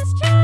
this tree.